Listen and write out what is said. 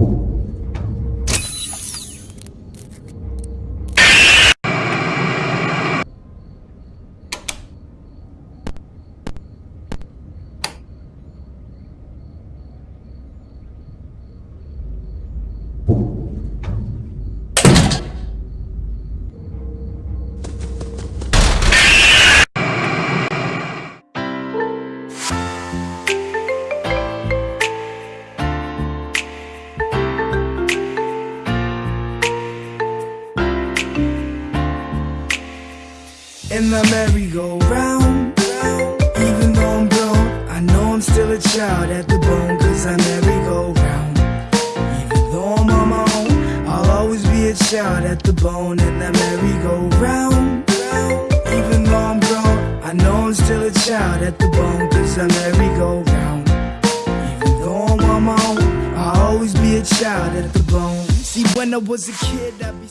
五 in the merry-go-round. Even though I'm grown, I know I'm still a child at the bone, cause I merry-go-round. Even though I'm on my own, I'll always be a child at the bone in the merry-go-round. Even though I'm grown, I know I'm still a child at the bone, cause I merry-go-round. Even though I'm on my own, I'll always be a child at the bone. See, when I was a kid, I'd be.